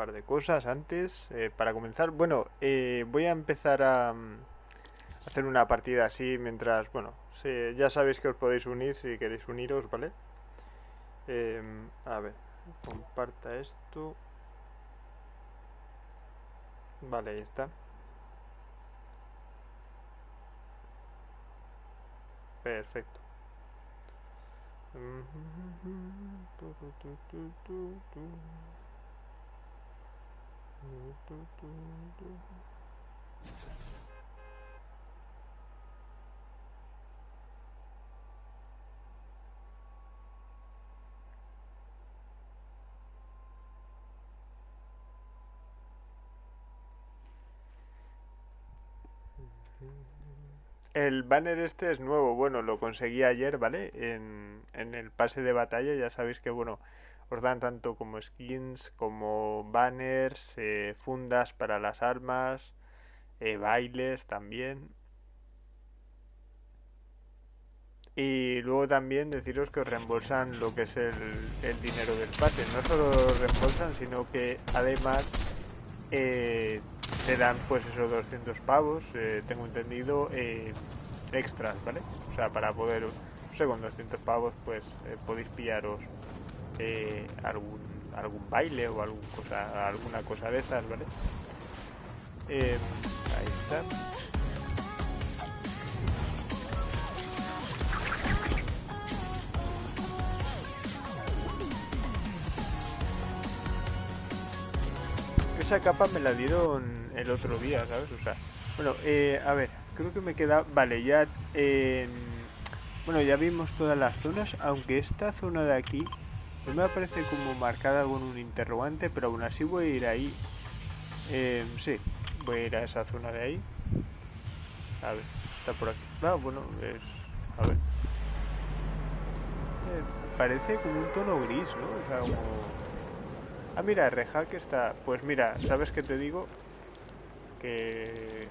par de cosas antes. eh, para comenzar, bueno, eh, voy a empezar a mm, hacer una partida así mientras, bueno, ya sabéis que os podéis unir si queréis uniros, ¿vale? Em, a ver, comparta esto. Vale, ahí está. Perfecto. El banner este es nuevo, bueno, lo conseguí ayer, ¿vale? En, en el pase de batalla, ya sabéis que, bueno, os dan tanto como skins, como banners, eh, fundas para las armas, eh, bailes también. Y luego también deciros que os reembolsan lo que es el, el dinero del pase. No solo reembolsan, sino que además eh, te dan pues esos 200 pavos, eh, tengo entendido, extras, ¿vale? O sea, para poder, no sé, con 200 pavos pues podéis pillaros algún algún baile o algún cosa, alguna cosa de esas, ¿vale? Eh, ahí está. Esa capa me la dieron el otro día, ¿sabes? O sea, bueno, eh, a ver, creo que me queda... Vale, ya... eh, bueno, ya vimos todas las zonas, aunque esta zona de aquí no me aparece como marcada con un interrogante, pero aún así voy a ir ahí. Eh, sí, voy a ir a esa zona de ahí. A ver, está por aquí. Ah, bueno, es... A ver. Eh, parece como un tono gris, ¿no? O sea, como... Ah, mira, Rehack está... Pues mira, ¿sabes qué te digo? Que...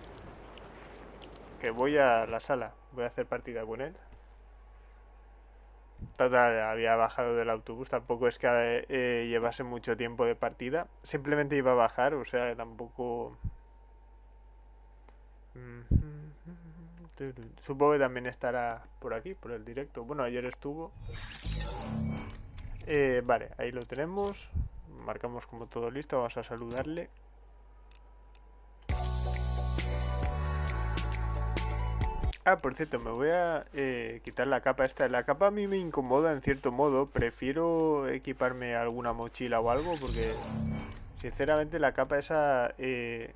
Que voy a la sala. Voy a hacer partida con él. Total, había bajado del autobús. Tampoco es que eh, llevase mucho tiempo de partida. Simplemente iba a bajar, o sea, tampoco... Supongo que también estará por aquí, por el directo. Bueno, ayer estuvo. Eh, vale, ahí lo tenemos. Marcamos como todo listo. Vamos a saludarle. Ah, por cierto, me voy a eh, quitar la capa esta. La capa a mí me incomoda en cierto modo. Prefiero equiparme alguna mochila o algo porque, sinceramente, la capa esa... eh,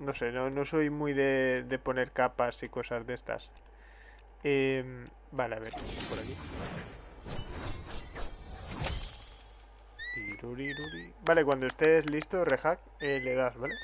no sé, no, no soy muy de, de poner capas y cosas de estas. Em, vale, a ver, por aquí. Vale, cuando estés listo, Rehack, eh, le das, ¿vale?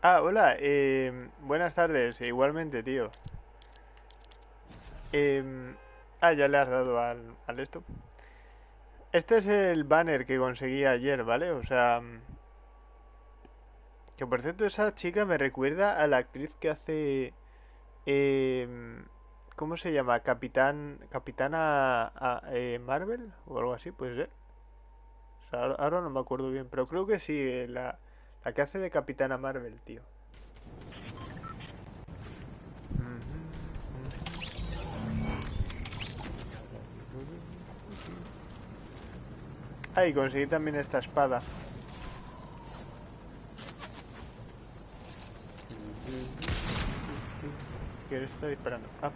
Ah, hola, eh, buenas tardes, igualmente, tío. Em, ah, ya le has dado al, al esto. Este es el banner que conseguí ayer, ¿vale? O sea... Que por cierto, esa chica me recuerda a la actriz que hace... em, ¿Cómo se llama? Capitán... Capitana a- eh, Marvel o algo así, puede ser. Ahora no me acuerdo bien, pero creo que sí, eh, la, la que hace de Capitana Marvel, tío. Ah, conseguí también esta espada. ¿Quién está disparando? Ah.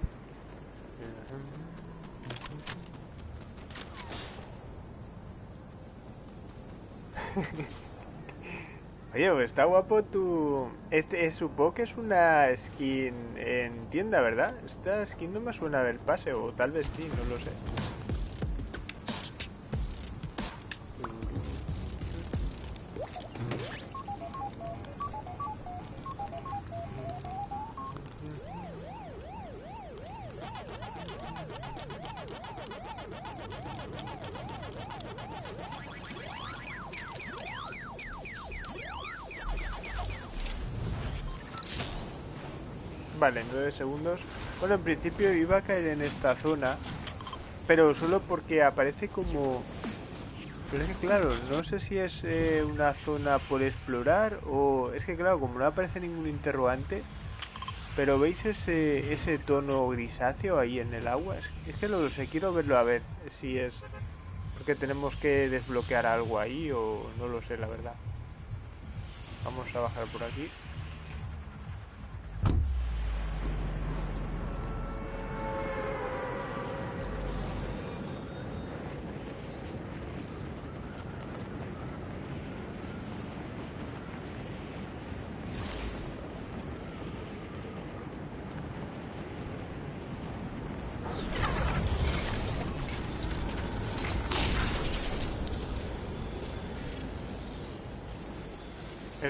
Oye, está guapo tu... Este, eh, supongo que es una skin en tienda, ¿verdad? Esta skin no me suena del pase, o tal vez sí, no lo sé. Vale, 9 segundos. Bueno, en principio iba a caer en esta zona, pero solo porque aparece como... Pero es que claro, no sé si es eh, una zona por explorar o... Es que claro, como no aparece ningún interrogante, pero ¿veis ese, ese tono grisáceo ahí en el agua? Es, que lo sé, quiero verlo a ver si es... Porque tenemos que desbloquear algo ahí o no lo sé, la verdad. Vamos a bajar por aquí.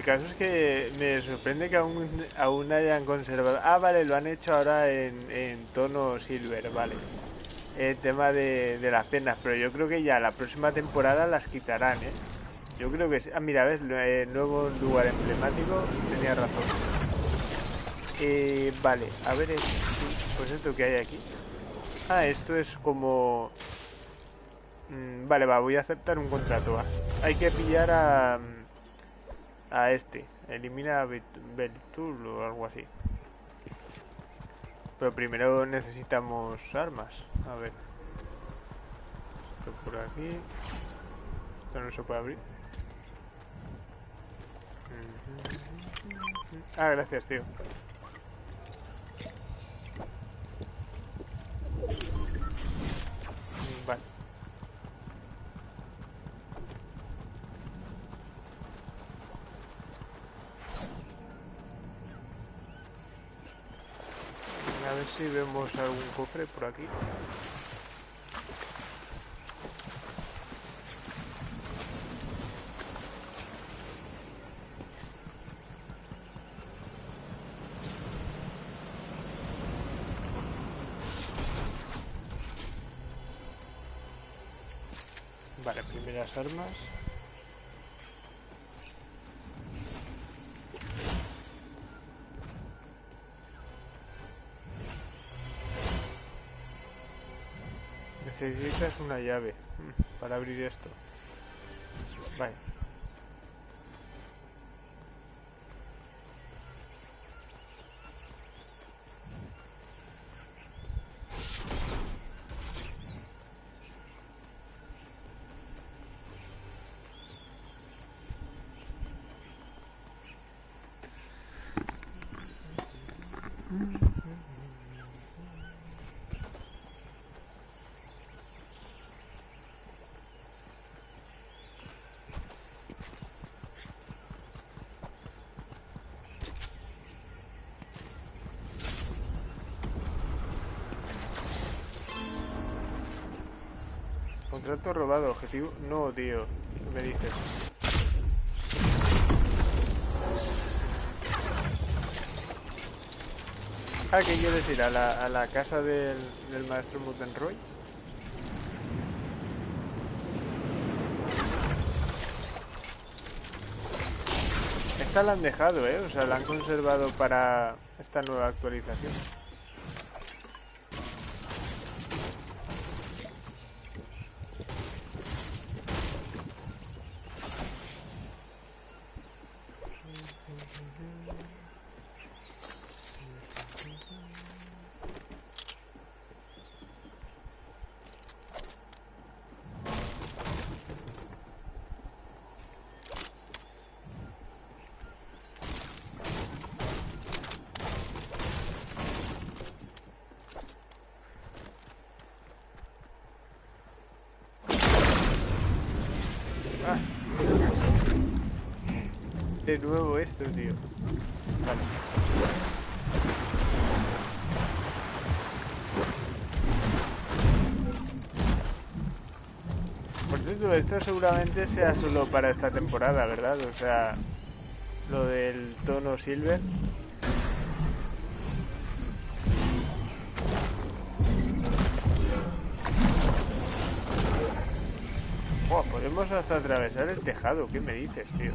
Caso es que me sorprende que aún, aún hayan conservado... Ah, vale, lo han hecho ahora en, en tono silver, vale. El tema de, de, las penas, pero yo creo que ya la próxima temporada las quitarán, ¿eh? Yo creo que. Ah, mira, ves, el nuevo lugar emblemático, tenía razón. Eh, vale, a ver, pues esto que hay aquí. Ah, esto es como... Mm, vale, va, voy a aceptar un contrato. Hay que pillar a a este. Elimina Beltul o algo así. Pero primero necesitamos armas. A ver. Esto por aquí. Esto no se puede abrir. Ah, gracias, tío. Vale. A ver si vemos algún cofre por aquí. Necesitas una llave para abrir esto. Vale. Contrato robado, objetivo... No, tío. ¿Qué me dices? Ah, ¿qué quiero decir? ¿A la, a la casa del, del maestro Mutenroy? Esta la han dejado, ¿eh? O sea, la han conservado para esta nueva actualización. De nuevo esto, tío. Vale. Por cierto, esto seguramente sea solo para esta temporada, ¿verdad? O sea, lo del tono silver. podemos hasta atravesar el tejado, ¿qué me dices, tío?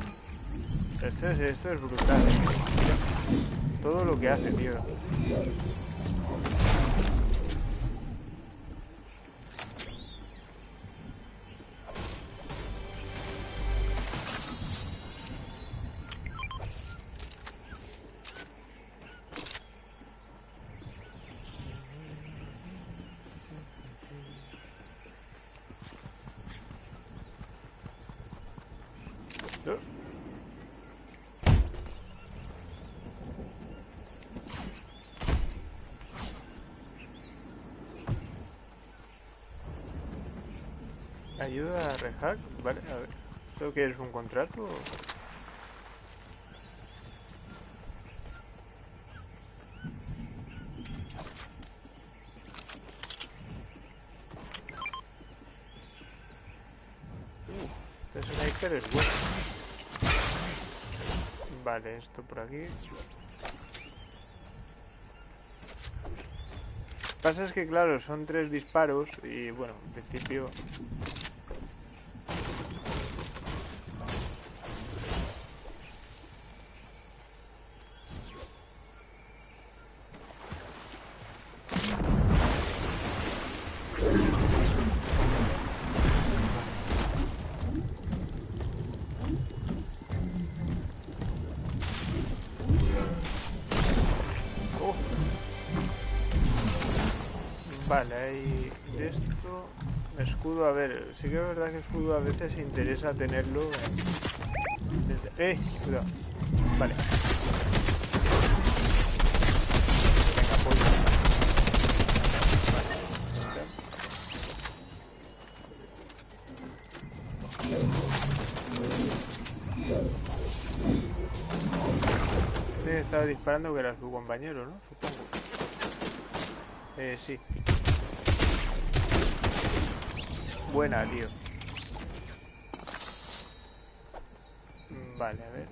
Esto es, esto es brutal. ¿eh? todo lo que hace, tío. Ayuda a rehack, vale, a ver. ¿Esto que es un contrato? Uh, este sniper es bueno. Vale, esto por aquí. pasa es que, claro, son tres disparos y, bueno, en principio interesa tenerlo en... ¡Eh! Cuidado. Vale. Venga, pues. Vale. estaba disparando que era su compañero, ¿no? Supongo. Eh, sí. buena, tío. Vale, a ver.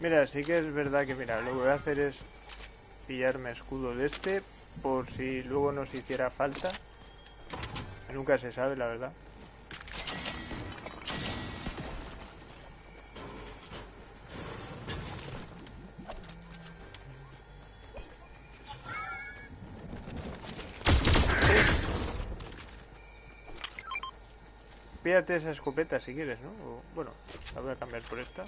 Mira, sí que es verdad que, mira, lo que voy a hacer es pillarme escudo de este por si luego nos hiciera falta. Nunca se sabe, la verdad. Pídate esa escopeta si quieres, ¿no? bueno, la voy a cambiar por esta.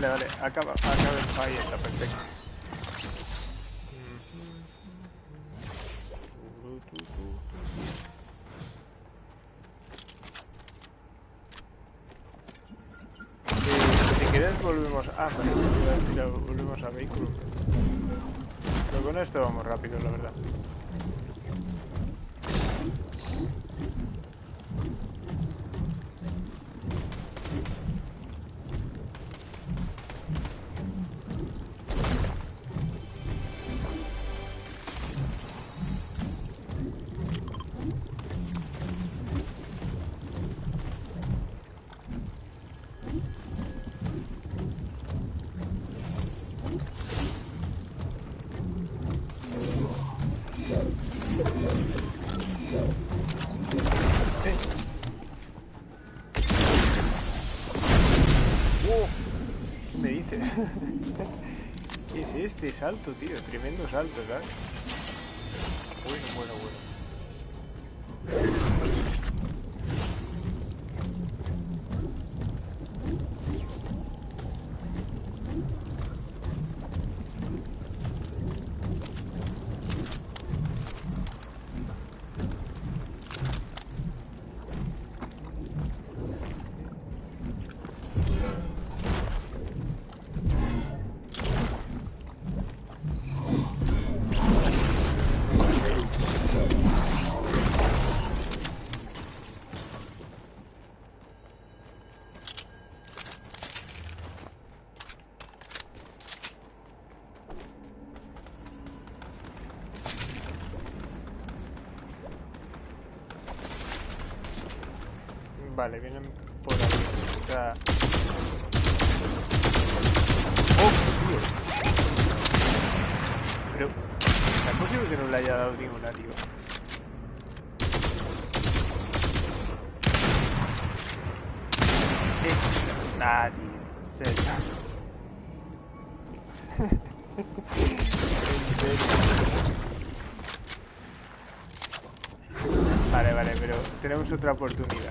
Vale, vale. Acaba, acaba. Ahí está, me dices? ¿Qué es este salto, tío? Tremendo salto, ¿sabes? Bueno, bueno, bueno. Vale, vienen por ahí. O sea... ¡Oh, tío! Pero... ¿Es posible que no le haya dado ninguna, tío? ¿Qué? Nah, tío. Vale, vale, pero tenemos otra oportunidad.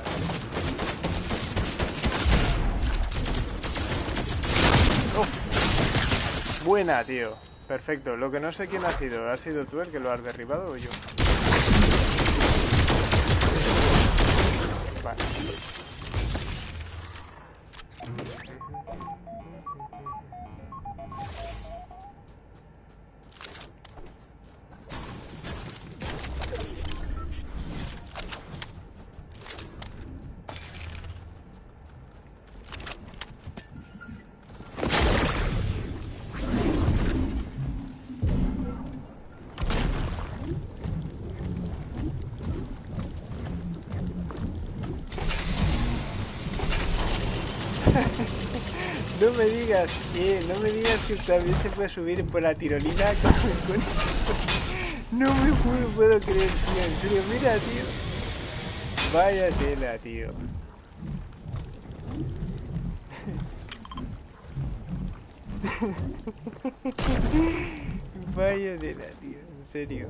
Buena, tío. Perfecto. Lo que no sé quién ha sido. ¿Ha sido tú el que lo has derribado o yo? Vale. Me digas, que, no me digas que también se puede subir por la tirolina con, No me puedo, puedo creer, tío, en serio, mira, tío. Vaya tela, tío. Vaya tela, tío, en serio.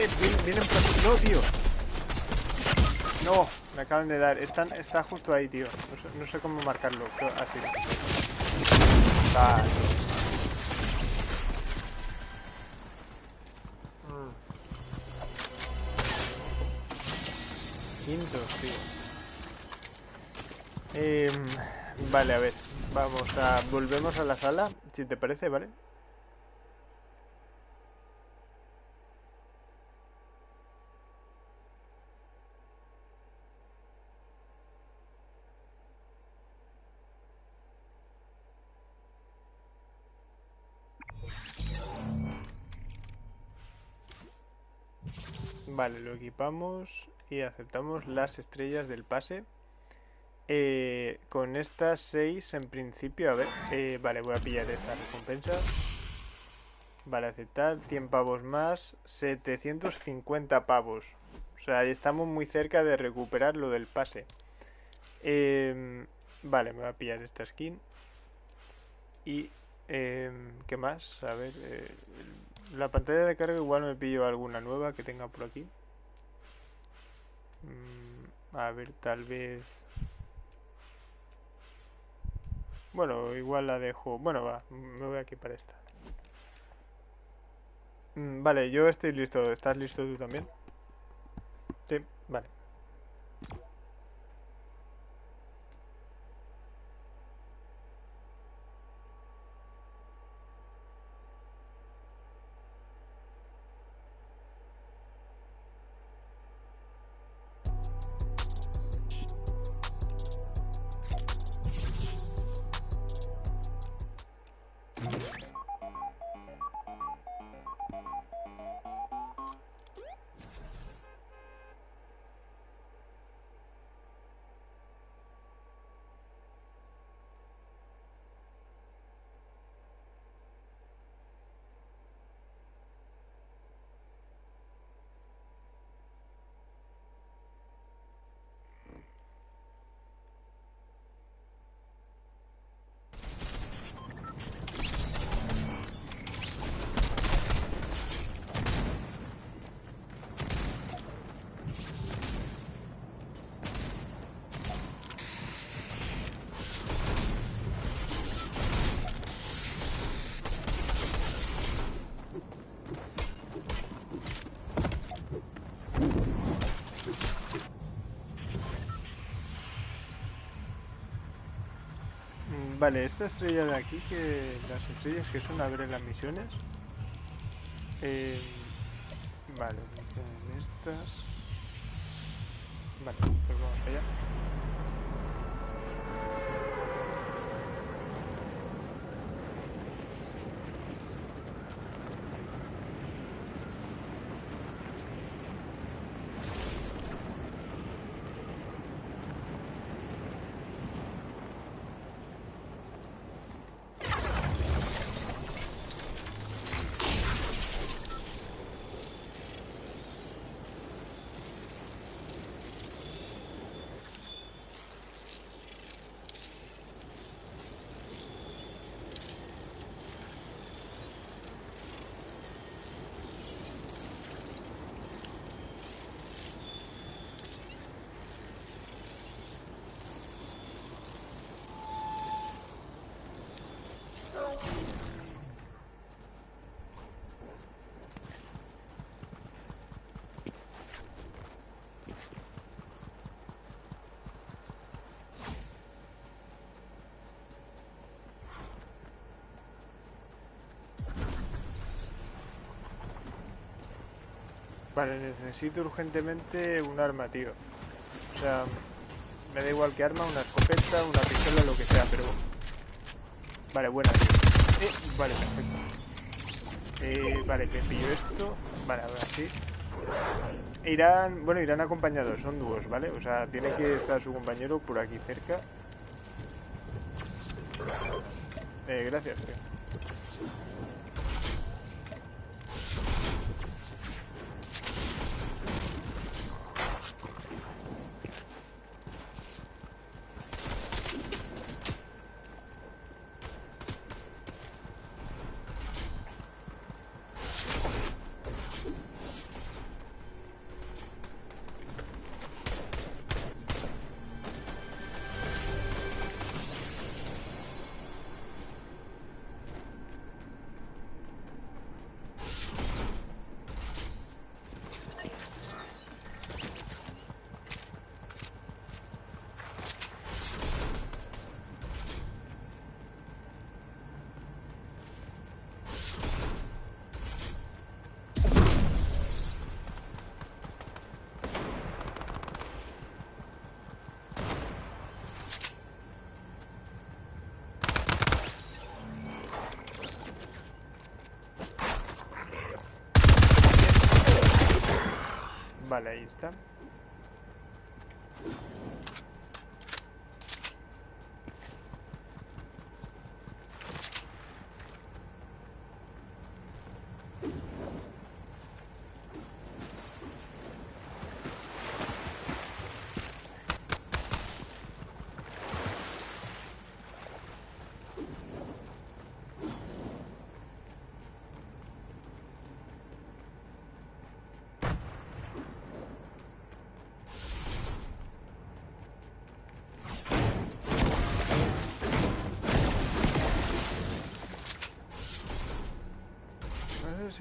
Eh, vienen por... No, tío. No, me acaban de dar. Están, está justo ahí, tío. No sé, cómo marcarlo. así. Vale. Mm. Quinto, tío. Eh, vale, a ver. Vamos a... Volvemos a la sala, si te parece, ¿vale? Vale, lo equipamos y aceptamos las estrellas del pase. Eh, con estas 6 en principio, a ver, eh, vale, voy a pillar estas recompensas. Vale, aceptar, 100 pavos más, 750 pavos. O sea, estamos muy cerca de recuperar lo del pase. Em, vale, me voy a pillar esta skin. Y, em, ¿qué más? A ver, eh, la pantalla de carga igual me pillo alguna nueva que tenga por aquí. Mm, a ver, tal vez... Bueno, igual la dejo... Bueno, va, me voy aquí para esta. Mm, vale, yo estoy listo. ¿Estás listo tú también? Sí, vale. Vale, esta estrella de aquí, que las estrellas que son a ver en las misiones. Eh, vale, estas. Vale, pues vamos allá. Vale, necesito urgentemente un arma, tío. O sea, me da igual que arma, una escopeta, una pistola, lo que sea, pero... Vale, buena. Eh, vale, perfecto. Eh, vale, me pillo esto. Vale, ahora sí. Irán, bueno, irán acompañados, son dúos, ¿vale? O sea, tiene que estar su compañero por aquí cerca. Eh, gracias, tío. Vale, ahí está.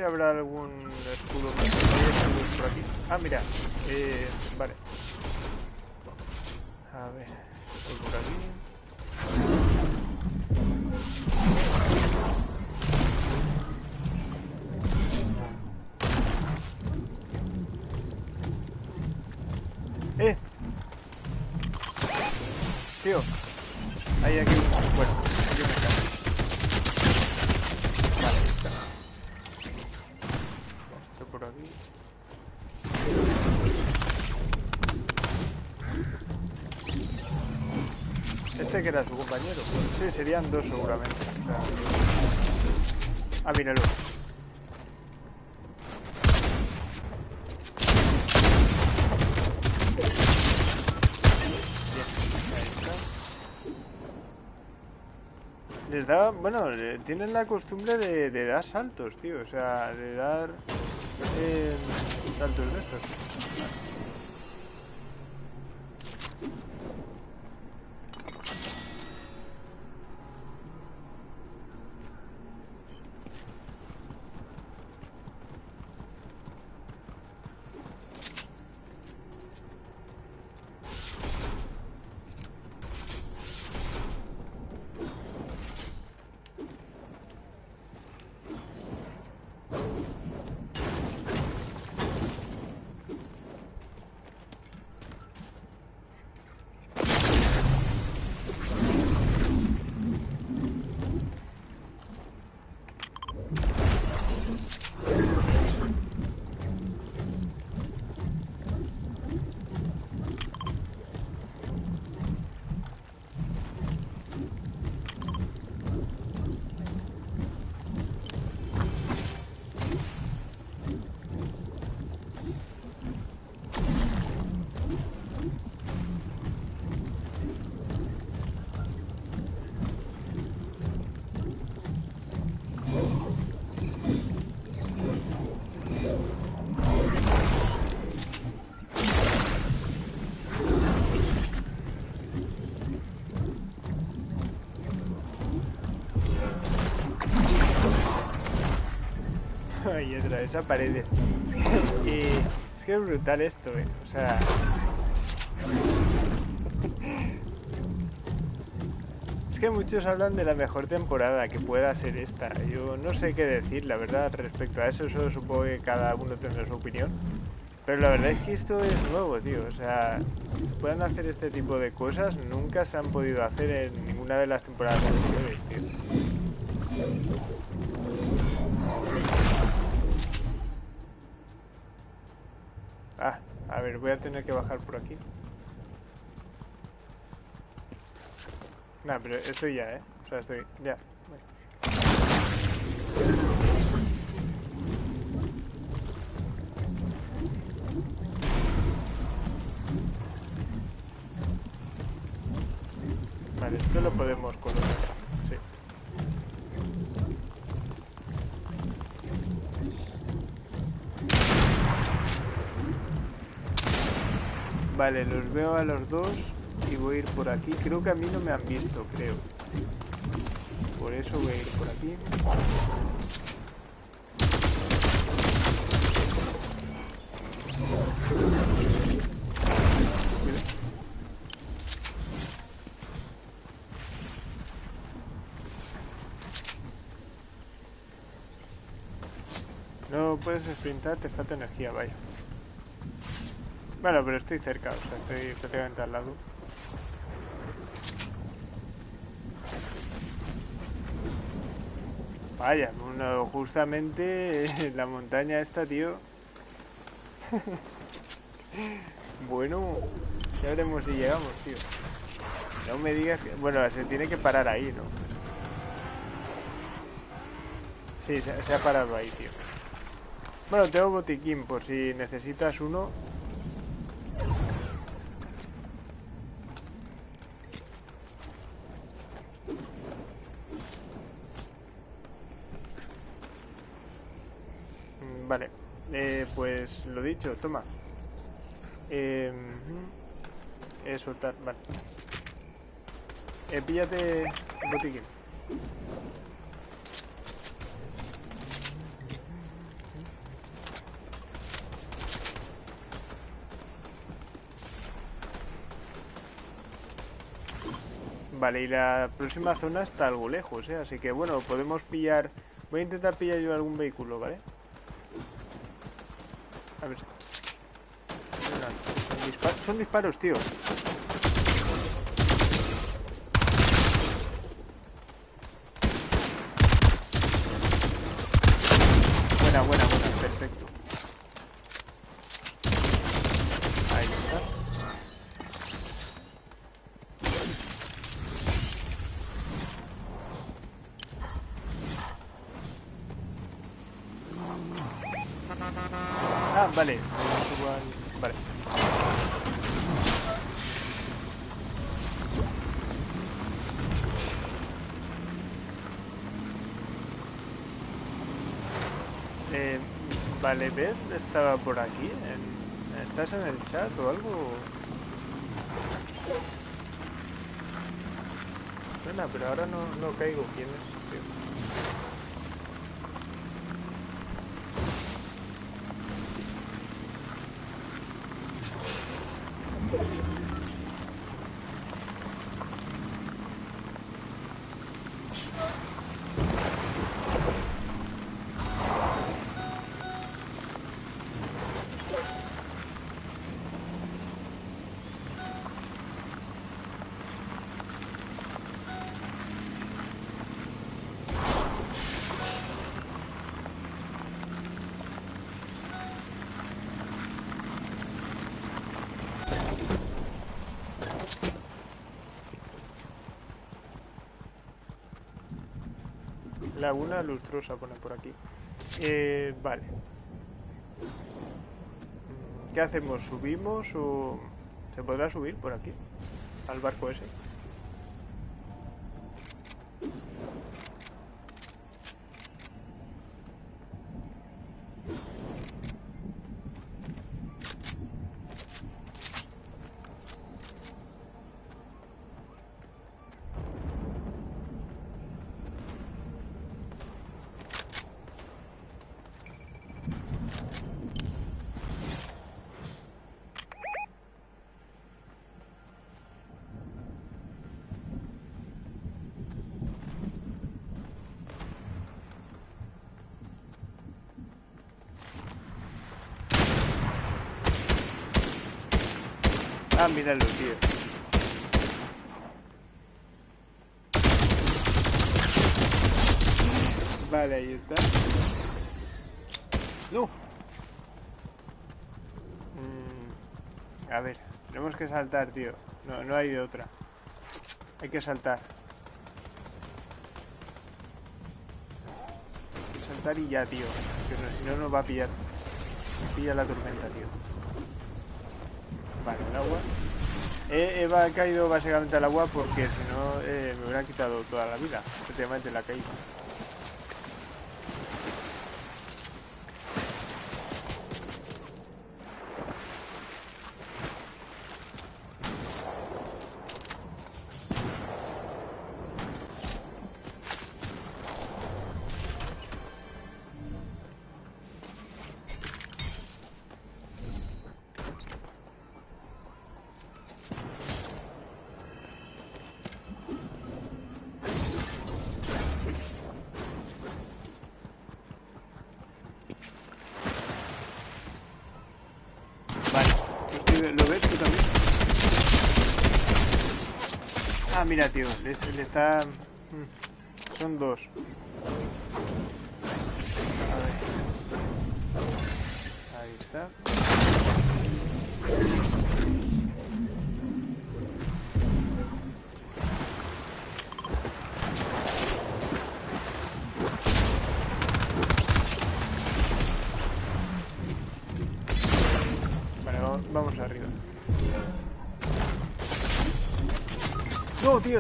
Habrá algún escudo más. Por aquí. Ah, mira. Eh, vale. A ver. Era su compañero. Sí, serían dos seguramente. O sea, Ah, míralo. Les da, bueno, tienen la costumbre de, de dar saltos, tío, o sea, de dar eh, saltos de estos. Vez paredes. y es que es brutal esto, ¿eh? O sea... Es que muchos hablan de la mejor temporada que pueda ser esta. Yo no sé qué decir, la verdad, respecto a eso. Solo supongo que cada uno tendrá su opinión. Pero la verdad es que esto es nuevo, tío. O sea, puedan hacer este tipo de cosas. Nunca se han podido hacer en ninguna de las temporadas voy a tener que bajar por aquí. Nah, pero estoy ya, ¿eh? O sea, estoy... Ya. Vale, esto lo podemos colocar. Vale, los veo a los dos y voy a ir por aquí. Creo que a mí no me han visto, creo. Por eso voy a ir por aquí. No puedes sprintar, te falta energía, vaya. Bueno, pero estoy cerca, o sea, estoy prácticamente al lado. Vaya, bueno, justamente la montaña esta, tío. bueno, ya veremos si llegamos, tío. No me digas que... Bueno, se tiene que parar ahí, ¿no? Sí, se, se ha parado ahí, tío. Bueno, tengo botiquín por si necesitas uno. Mm, Vale, eh, pues lo dicho, toma. Eh, eh, soltar, vale. Eh, píllate el botiquín. Vale, y la próxima zona está algo lejos, ¿eh? Así que bueno, podemos pillar... Voy a intentar pillar yo algún vehículo, ¿vale? A ver. Son, son disparos, tío. Buena, buena, buena, perfecto. Ahí está. Ah, vale. Igual- Vale. Eh, vale, Beth estaba por aquí. ¿Estás en el chat o algo? Suena, pero ahora no, no caigo quién es. Laguna lustrosa pone por aquí. Eh, vale. ¿Qué hacemos? ¿Subimos o...? ¿Se podrá subir por aquí? Al barco ese. Míralo, tío. Vale, ahí está. No. Mm, a ver, tenemos que saltar, tío. No, no hay de otra. Hay que saltar. Saltar y ya, tío. si no nos va a pillar. Pilla la tormenta, tío. Vale, el agua. He, caído básicamente al agua porque si no eh, me hubiera quitado toda la vida. Efectivamente la caída. Mira, tío, le, le está... Mm, son dos.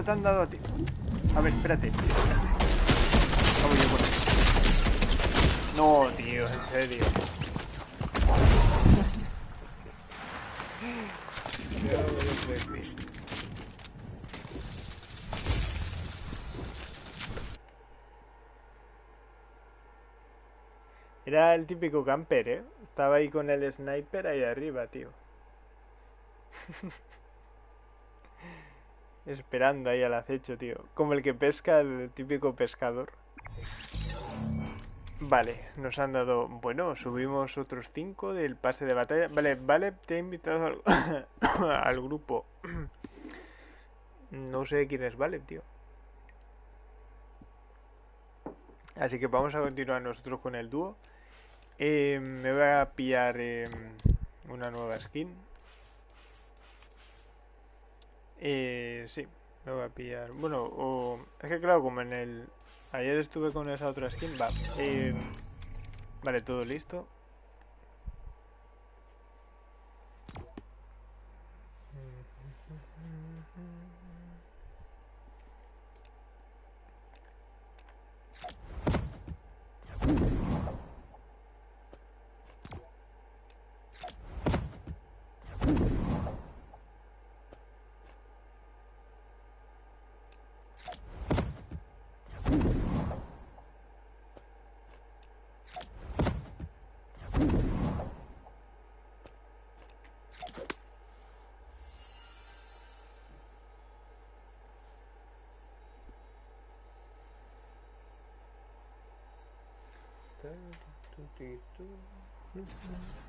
Te han dado a ti. A ver, espérate. No, tío, en serio. Era el típico camper, ¿eh? Estaba ahí con el sniper ahí arriba, tío. Esperando ahí al acecho, tío. Como el que pesca el típico pescador. Vale, nos han dado... Bueno, subimos otros 5 del pase de batalla. Vale, vale, te he invitado al, grupo. no sé quién es Vale, tío. Así que vamos a continuar nosotros con el dúo. Eh, me voy a pillar eh, una nueva skin. Eh, sí, me voy a pillar. Bueno, o... Es que claro, como en el... Ayer estuve con esa otra skin, va. Eh, vale, todo listo. Mm-hmm.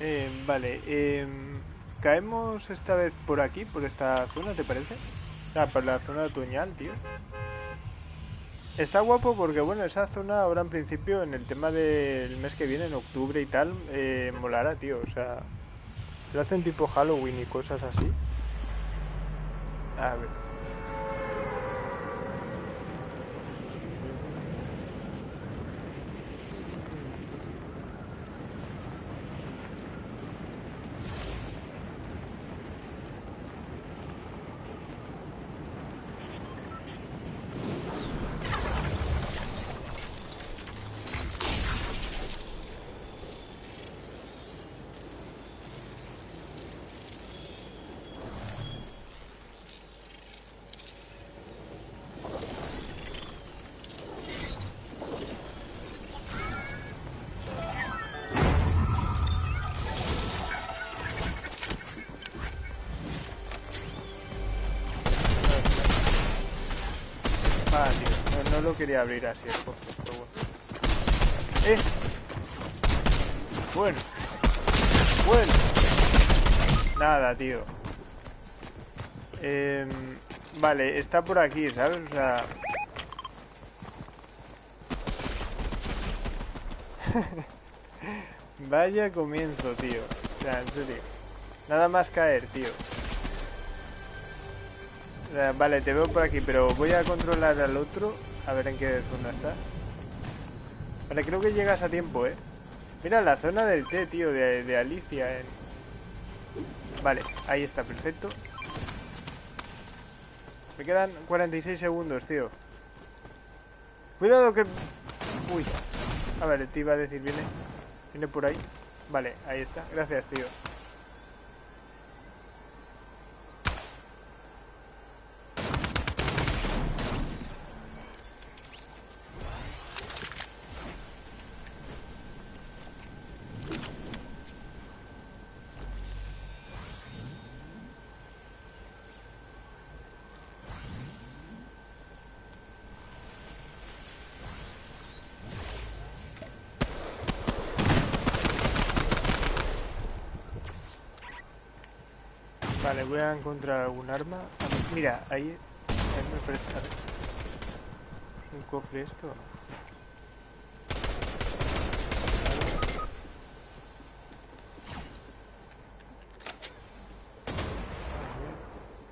Eh, vale, eh, caemos esta vez por aquí, por esta zona, ¿te parece? Ah, por la zona de otoñal, tío. está guapo porque, bueno, esa zona ahora en principio, en el tema del mes que viene, en octubre y tal, eh, molará, tío. O sea, lo hacen tipo Halloween y cosas así. A ver. Lo quería abrir así el pero bueno. ¡Eh! Bueno. Bueno. Nada, tío. Em, vale, está por aquí, ¿sabes? O sea... Vaya comienzo, tío. O sea, en serio. Nada más caer, tío. Vale, te veo por aquí, pero voy a controlar al otro. A ver en qué zona está. Vale, creo que llegas a tiempo, ¿eh? Mira, la zona del té, tío, de, Alicia. en- Vale, ahí está, perfecto. Me quedan 46 segundos, tío. Cuidado que... Uy. A ver, te iba a decir, viene... Viene por ahí. Vale, ahí está. Gracias, tío. Vale, voy a encontrar algún arma. A ver, Mira, ahí... ahí me parece- a ver. ¿Es un cofre esto? o no?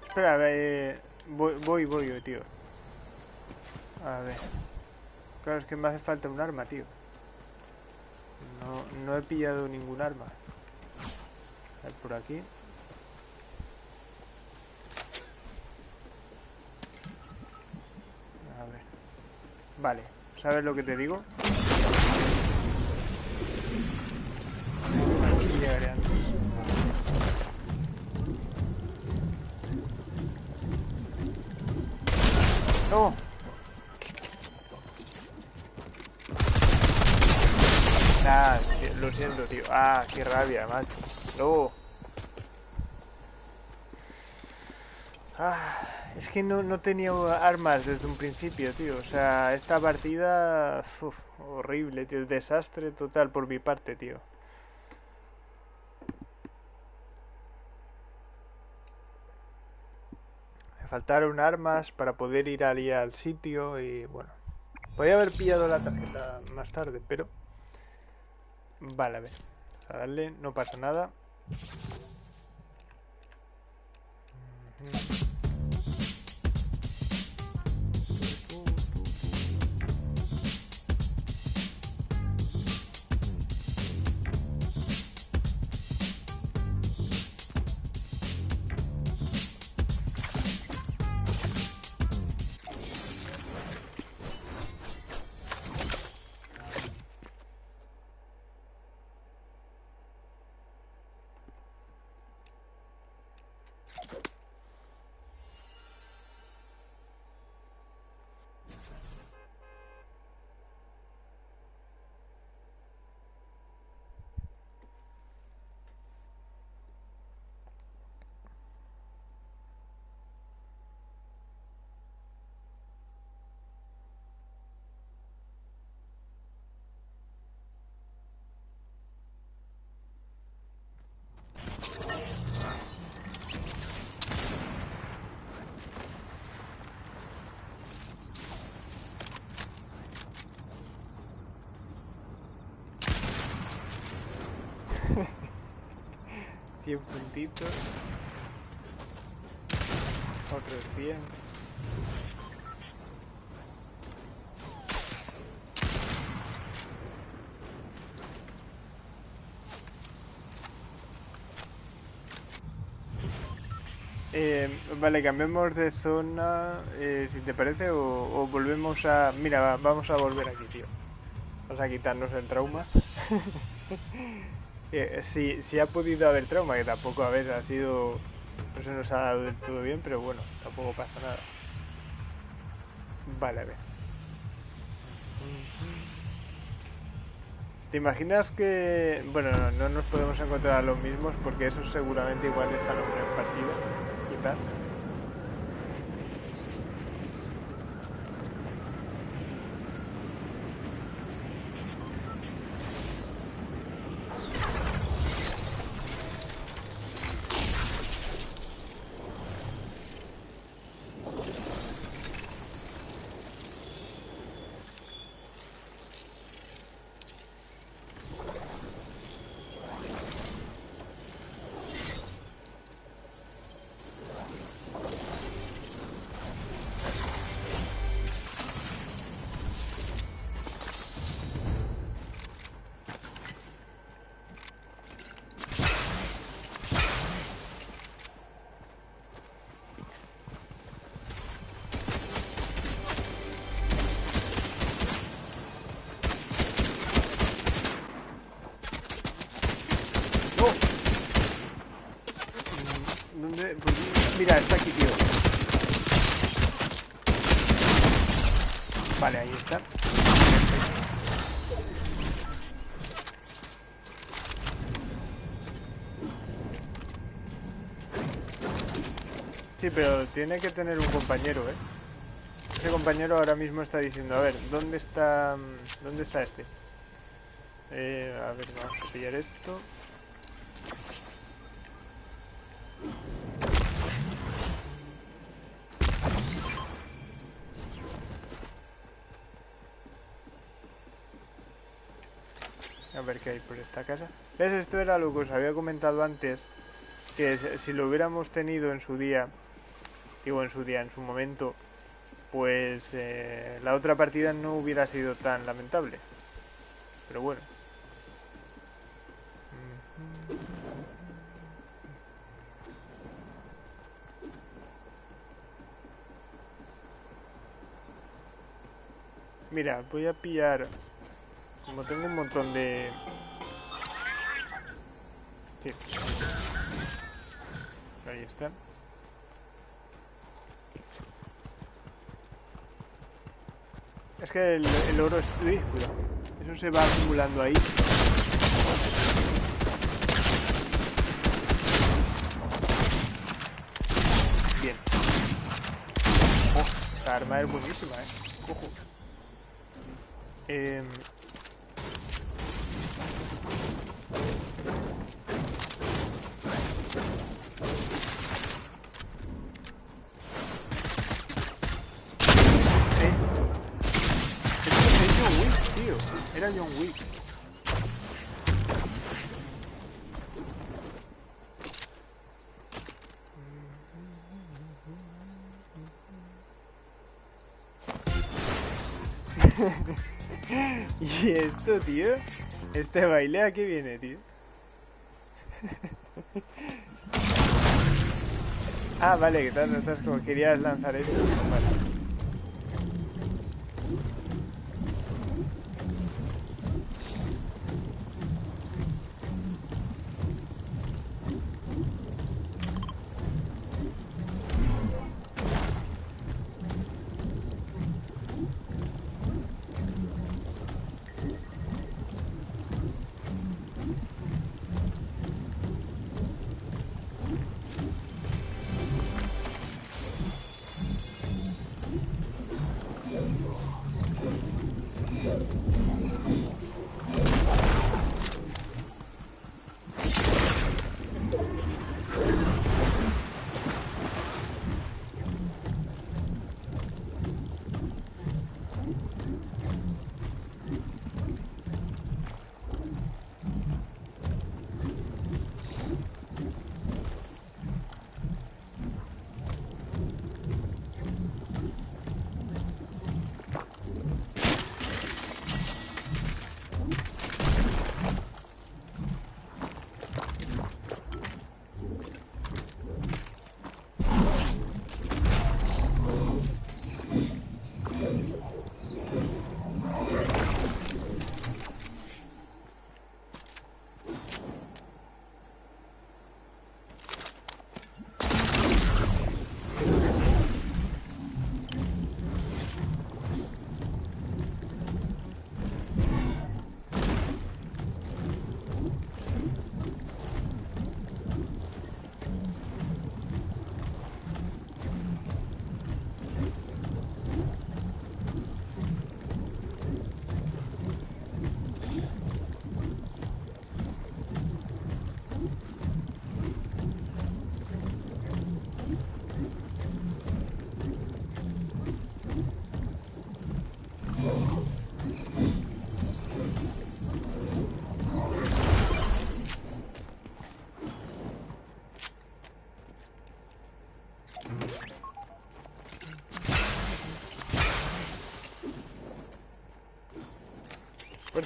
Espera, a ver, eh, voy, voy, voy, tío. A ver. Claro, es que me hace falta un arma, tío. No, no he pillado ningún arma. A ver, por aquí. A ver. Vale, ¿sabes lo que te digo? Aquí. ¡No! Nah, lo siento, tío. Ah, qué rabia, macho. No. Ah, es que no, no tenía armas desde un principio, tío. O sea, esta partida... uf, horrible, tío. Desastre total por mi parte, tío. Me faltaron armas para poder ir allí al sitio y bueno. Podría haber pillado la tarjeta más tarde, pero... Vale, a ver. A darle, no pasa nada. 100 puntitos. Otros 100. Eh, vale, cambiemos de zona, eh, si te parece, o, volvemos a... Mira, va- vamos a volver aquí, tío. Vamos a quitarnos el trauma. Eh, si, si ha podido haber trauma, que tampoco, a ver, ha sido... No se nos ha dado del todo bien, pero bueno, tampoco pasa nada. Vale, a ver. ¿Te imaginas que... Bueno, no, no nos podemos encontrar a los mismos porque esos seguramente igual están en partida y tal. Pero tiene que tener un compañero, ¿eh? Ese compañero ahora mismo está diciendo, a ver, ¿dónde está, mm, dónde está este? Eh, a ver, vamos a pillar esto. A ver qué hay por esta casa. ¿Ves? Esto era lo que os había comentado antes. Que si lo hubiéramos tenido en su día, digo en su día, en su momento, pues eh, la otra partida no hubiera sido tan lamentable. Pero bueno. Mira, voy a pillar... Como tengo un montón de... Sí. Ahí está. Es que el, oro es... Uy, cuidado. Eso se va acumulando ahí. Bien. Oh, esta arma es buenísima, eh. Ojo. Eh. Es, es John Wick, tío. ¿Y esto, tío? Este baile a qué viene, tío. ah, vale, que tal, no estás como querías lanzar eso.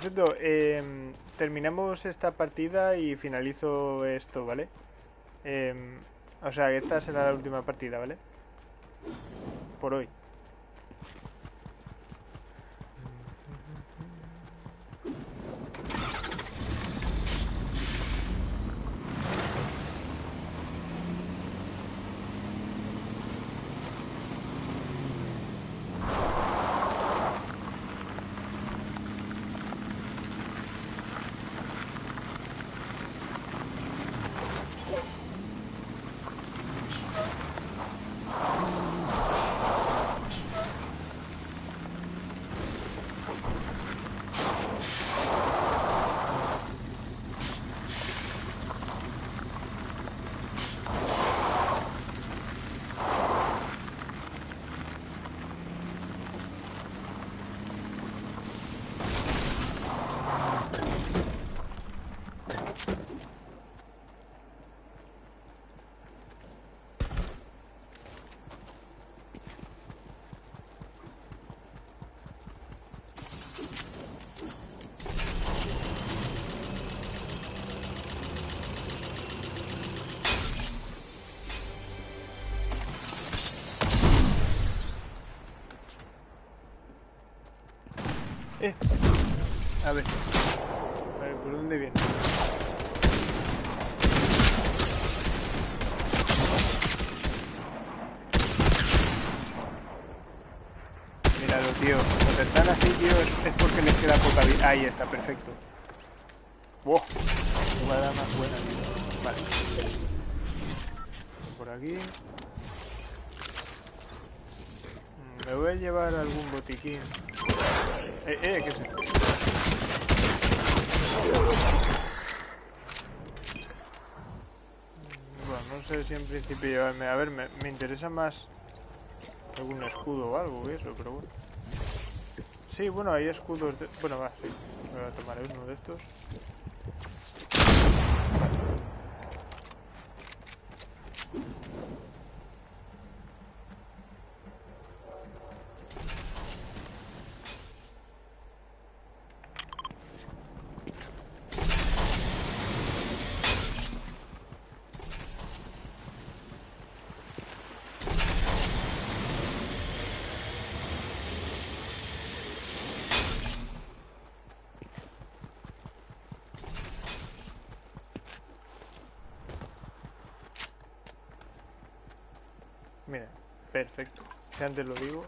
Por cierto, em, terminamos esta partida y finalizo esto, ¿vale? Em, o sea, esta será la última partida, ¿vale? Por hoy. A ver. ¿por dónde viene? Míralo, tío. Cuando están así, tío, es, porque les queda poca vida. Ahí está, perfecto. ¡Wow! Jugada más buena, tío. Vale. Por aquí. Mm, Me voy a llevar algún botiquín. Eh, eh, ¿qué es esto? Bueno, no sé si en principio llevarme... A ver, me, me interesa más algún escudo o algo que eso, pero bueno. Sí, bueno, hay escudos de... Bueno, va, sí. Voy a tomar uno de estos. Mira, perfecto. Si antes lo digo.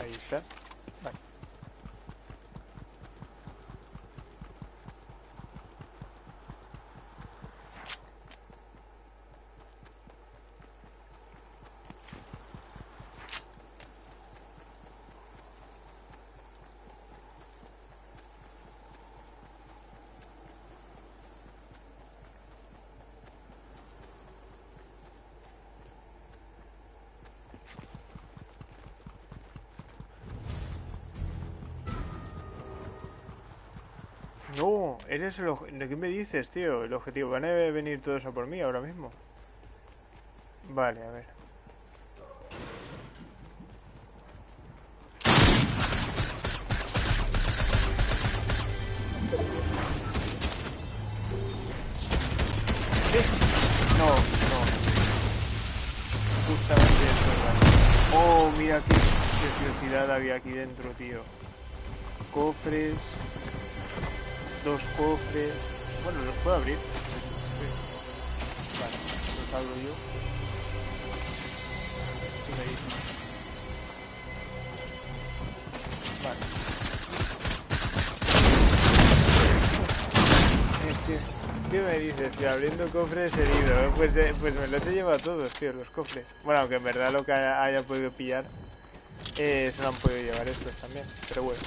Ahí está. Vale. Eres el obje- ¿De qué me dices, tío? El objetivo. Van a venir todos a por mí ahora mismo. Vale, a ver. Que abriendo cofres herido. ¿eh? Pues, eh, pues me los he llevado todos, tío, los cofres. Bueno, aunque en verdad lo que haya, haya podido pillar eh, se lo han podido llevar estos también. Pero bueno.